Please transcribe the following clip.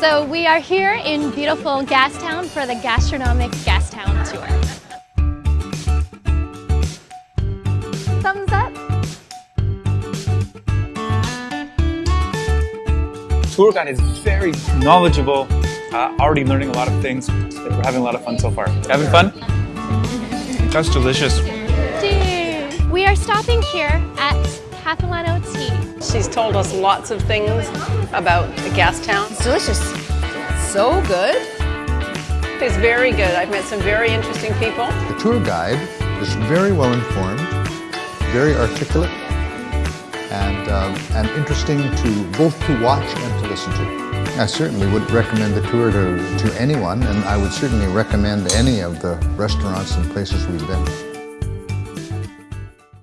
So we are here in beautiful Gastown for the Gastronomic Gastown Tour. Thumbs up. Tour guide is very knowledgeable, uh, already learning a lot of things. We're having a lot of fun so far. Having fun? That's delicious. Dude. We are stopping here at Capilano Tea. She's told us lots of things about the Gastown. It's delicious. So good. It's very good. I've met some very interesting people. The tour guide is very well informed, very articulate, and, um, and interesting to both to watch and to listen to. I certainly would recommend the tour to, to anyone, and I would certainly recommend any of the restaurants and places we've been.